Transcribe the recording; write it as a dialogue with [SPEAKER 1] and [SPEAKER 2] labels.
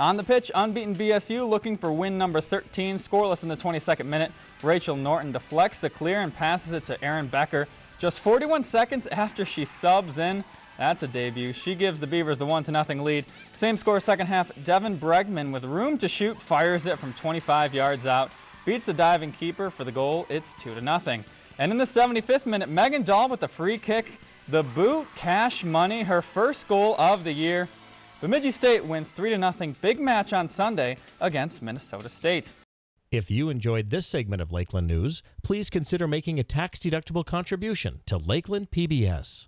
[SPEAKER 1] On the pitch, unbeaten BSU looking for win number 13, scoreless in the 22nd minute. Rachel Norton deflects the clear and passes it to Erin Becker just 41 seconds after she subs in. That's a debut. She gives the Beavers the 1-0 lead. Same score second half. Devin Bregman with room to shoot fires it from 25 yards out. Beats the diving keeper for the goal. It's 2-0. And in the 75th minute, Megan Dahl with the free kick. The boot, cash money, her first goal of the year. Bemidji State wins 3-0 big match on Sunday against Minnesota State.
[SPEAKER 2] If you enjoyed this segment of Lakeland News, please consider making a tax-deductible contribution to Lakeland PBS.